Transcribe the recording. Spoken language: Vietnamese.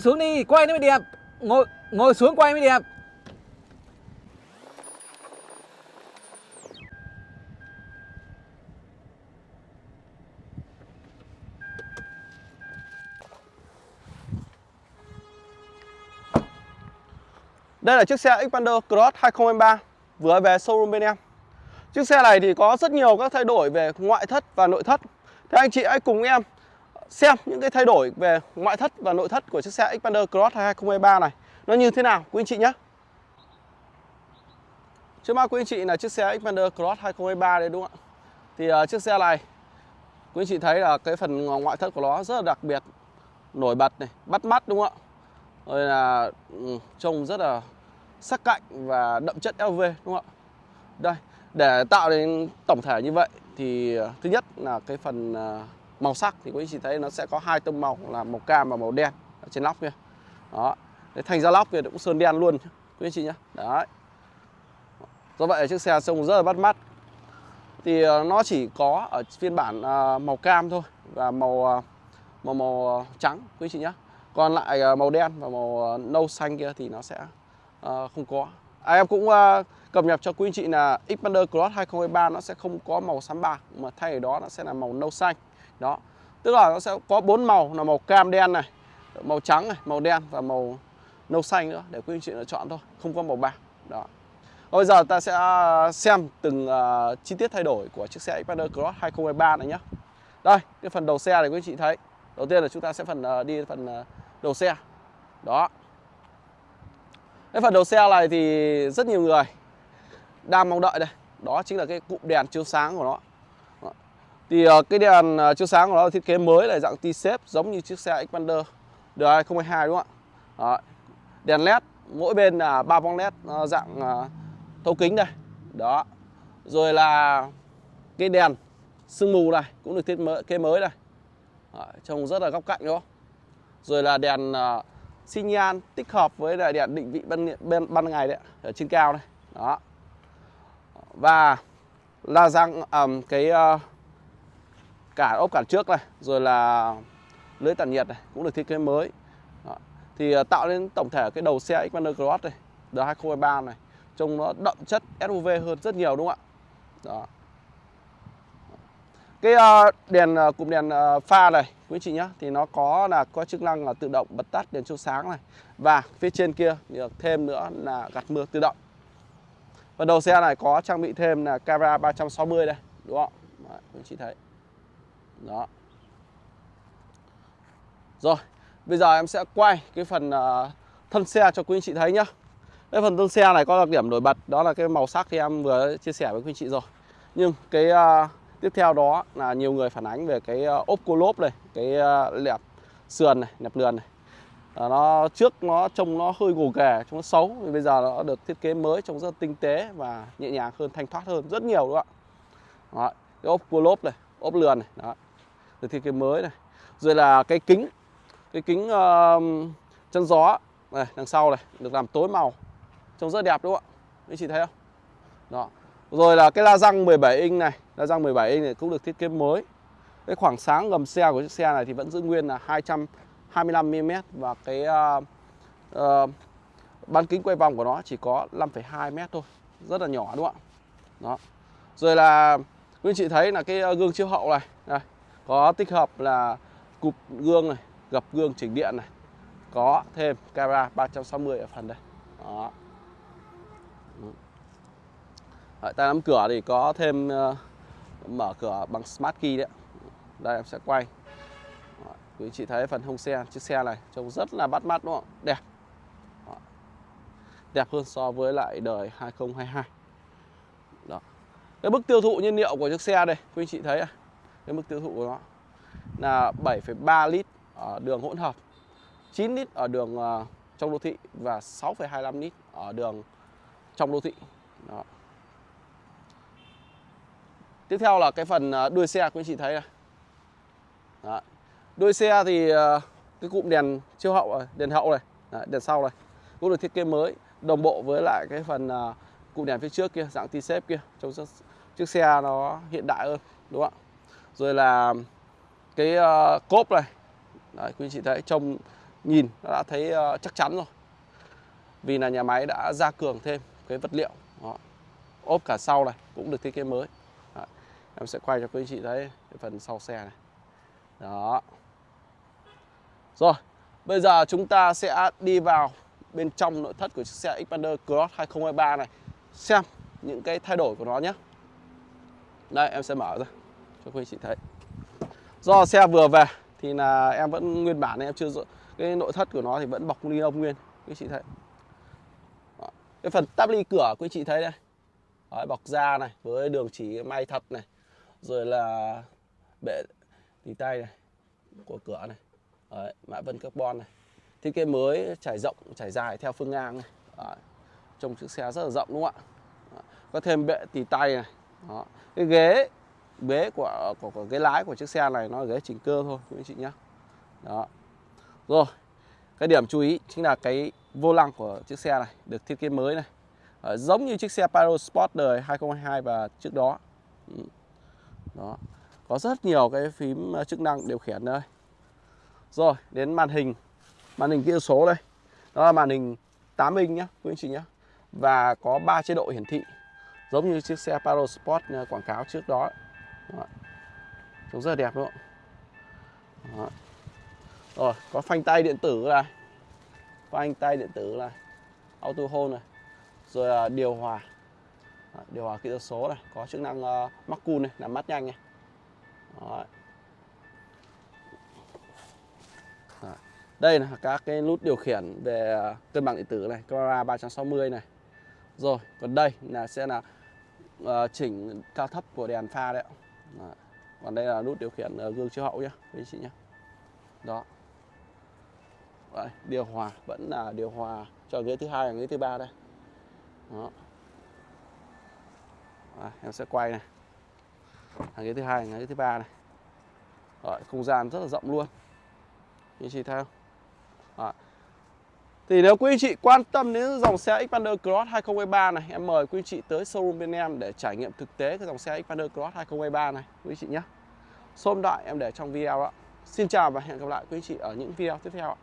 Xuống đi, quay nó mới đẹp. Ngồi ngồi xuống quay mới đẹp. Đây là chiếc xe Xpander Cross 2023 vừa về showroom bên em. Chiếc xe này thì có rất nhiều các thay đổi về ngoại thất và nội thất. Thế anh chị hãy cùng em xem những cái thay đổi về ngoại thất và nội thất của chiếc xe Xpander Cross 2023 này nó như thế nào quý anh chị nhé. Trước mắt quý anh chị là chiếc xe Xpander Cross 2023 đấy đúng không ạ? Thì uh, chiếc xe này quý anh chị thấy là cái phần ngoại thất của nó rất là đặc biệt, nổi bật này, bắt mắt đúng không ạ? Rồi là ừ, trông rất là sắc cạnh và đậm chất LV đúng không ạ? Đây, để tạo nên tổng thể như vậy thì uh, thứ nhất là cái phần uh, màu sắc thì quý anh chị thấy nó sẽ có hai tông màu là màu cam và màu đen ở trên lóc kia. Đó. Đấy, thành ra lóc kia cũng sơn đen luôn quý anh chị nhé. Đấy. Do vậy chiếc xe trông rất là bắt mắt. Thì ờ, nó chỉ có ở phiên bản ờ, màu cam thôi và màu ờ, màu màu trắng quý anh chị nhé. Còn lại màu đen và màu nâu xanh kia thì nó sẽ không có. À, em cũng à, cập nhật cho quý anh chị là Xpander Cross 2023 nó sẽ không có màu xám bạc mà thay vào đó nó sẽ là màu nâu xanh. Đó. Tức là nó sẽ có bốn màu là màu cam đen này, màu trắng này, màu đen và màu nâu xanh nữa để quý anh chị lựa chọn thôi, không có màu bạc. Đó. Bây giờ ta sẽ à, xem từng uh, chi tiết thay đổi của chiếc xe Xpander Cross 2023 này nhé. Đây, cái phần đầu xe này quý anh chị thấy. Đầu tiên là chúng ta sẽ phần uh, đi phần uh, đầu xe. Đó. Cái phần đầu xe này thì rất nhiều người đang mong đợi đây đó chính là cái cụm đèn chiếu sáng của nó đó. thì ờ, cái đèn ờ, chiếu sáng của nó thiết kế mới là dạng T-shape giống như chiếc xe Xpander đời 2022 đúng không ạ đó. đèn led mỗi bên là ba bóng led dạng ờ, thấu kính đây đó rồi là cái đèn sương mù này cũng được thiết kế mới đây đó. trông rất là góc cạnh đúng không rồi là đèn uh, xi nhan tích hợp với lại đèn định vị ban, ban, ban ngày đấy ở trên cao này, đó. Và la răng um, cái ờ, uh, cả ốp cản trước này rồi là lưới tản nhiệt này cũng được thiết kế mới. Đó. thì uh, tạo nên tổng thể cái đầu xe Xpander Cross này đời 2023 này trông nó đậm chất SUV hơn rất nhiều đúng không ạ? Đó cái uh, đèn uh, cụm đèn uh, pha này quý chị nhé thì nó có là có chức năng là tự động bật tắt đèn chiếu sáng này. Và phía trên kia được thêm nữa là gạt mưa tự động. Và đầu xe này có trang bị thêm là camera 360 đây đúng không? Đấy, quý chị thấy. Đó. Rồi bây giờ em sẽ quay cái phần uh, thân xe cho quý anh chị thấy nhá. Cái phần thân xe này có đặc điểm nổi bật đó là cái màu sắc thì em vừa chia sẻ với quý anh chị rồi. Nhưng cái uh, tiếp theo đó là nhiều người phản ánh về cái ờ, ốp cô lốp này cái ờ, lẹp sườn này nẹp lườn này. À, nó trước nó trông nó hơi gồ ghề trông nó xấu thì bây giờ nó được thiết kế mới trông rất tinh tế và nhẹ nhàng hơn thanh thoát hơn rất nhiều đúng không ạ? Đó, cái ốp cua lốp này ốp lườn này đó. Được thiết kế mới này. Rồi là cái kính cái kính uh, chân gió này đằng sau này được làm tối màu trông rất đẹp đúng không ạ? Anh chị thấy không? Đó. Rồi là cái la răng 17 inch này la răng 17 inch này cũng được thiết kế mới. Cái khoảng sáng gầm xe của chiếc xe này thì vẫn giữ nguyên là 200 25mm và cái uh, uh, bán kính quay vòng của nó chỉ có 5,2 m thôi. Rất là nhỏ đúng không ạ? Đó. Rồi là quý anh chị thấy là cái ờ, gương chiếu hậu này, này có tích hợp là cụp gương này gập gương chỉnh điện này có thêm camera 360 ở phần đây. Đó. Tại tay nắm cửa thì có thêm uh, mở cửa bằng smart key đấy đây em sẽ quay. Quý chị thấy phần hông xe chiếc xe này trông rất là bắt mắt đúng không đẹp. Đó. đẹp hơn so với lại đời 2022 đó. Cái mức tiêu thụ nhiên liệu của chiếc xe đây quý chị thấy à? cái mức tiêu thụ của nó là 7,3 lít ở đường hỗn hợp 9 lít ở đường ờ, trong đô thị và 6,25 lít ở đường trong đô thị. Đó. Tiếp theo là cái phần à, đuôi xe quý chị thấy này Đó. Đuôi xe thì à, cái cụm đèn chiếu hậu đèn hậu này, Đấy, đèn sau này cũng được thiết kế mới đồng bộ với lại cái phần à, cụm đèn phía trước kia dạng T-shape kia trong chiếc xe nó hiện đại hơn đúng không ạ? Rồi là cái uh, cốp này Đấy, quý chị thấy trông nhìn nó đã thấy uh, chắc chắn rồi vì là nhà máy đã gia cường thêm cái vật liệu đó. ốp cả sau này cũng được thiết kế mới em sẽ quay cho quý anh chị thấy cái phần sau xe này. Đó. Rồi bây giờ chúng ta sẽ đi vào bên trong nội thất của chiếc xe Xpander Cross 2023 này. Xem những cái thay đổi của nó nhé. Đây em sẽ mở ra cho quý anh chị thấy. Do xe vừa về thì là em vẫn nguyên bản này em chưa cái nội thất của nó thì vẫn bọc ni lông nguyên quý chị thấy. Đó. cái phần tắp ly cửa quý chị thấy đây. Đấy, bọc da này với đường chỉ may thật này rồi là bệ tì tay này của cửa này. Đấy, mã vân carbon này. Thiết kế mới trải rộng trải dài theo phương ngang này. Đấy. trông chiếc xe rất là rộng đúng không ạ? Có thêm bệ tì tay này. Đó. cái ghế ghế của, của của cái lái của chiếc xe này nó là ghế chỉnh cơ thôi quý anh chị nhé đó. Rồi cái điểm chú ý chính là cái vô lăng của chiếc xe này được thiết kế mới này. À, giống như chiếc xe Paro Sport đời 2022 và trước đó. Ừ đó. Có rất nhiều cái phím ờ, chức năng điều khiển đây. Rồi, đến màn hình. Màn hình kỹ thuật số đây. Đó là màn hình 8 inch nhá, quý anh chị nhá. Và có 3 chế độ hiển thị, giống như chiếc xe Paro Sport ờ, quảng cáo trước đó. Đó. trông rất là đẹp, đúng không? Đó. rồi, có phanh tay điện tử này. Phanh tay điện tử này. Auto hold này. Rồi ờ, điều hòa điều hòa kỹ thuật số này có chức năng uh, mắc cun này làm mát nhanh này Đó. Đó. đây là các cái nút điều khiển về ờ, cân bằng điện tử này camera 360 này rồi còn đây là sẽ là uh, chỉnh cao thấp của đèn pha đấy. Đó. còn đây là nút điều khiển uh, gương chiếu hậu nhá quý chị nhá. đó Đấy, điều hòa vẫn là điều hòa cho ghế thứ hai và ghế thứ ba đây đó Đấy, em sẽ quay này. Hàng ghế thứ hai hàng ghế thứ ba này. Rồi, không gian rất là rộng luôn. Như chị theo không? Thì nếu quý anh chị quan tâm đến dòng xe Xpander Cross 2023 này em mời quý anh chị tới showroom bên em để trải nghiệm thực tế cái dòng xe Xpander Cross 2023 này quý anh chị nhé. Số đại em để trong video ạ xin chào và hẹn gặp lại quý anh chị ở những video tiếp theo ạ.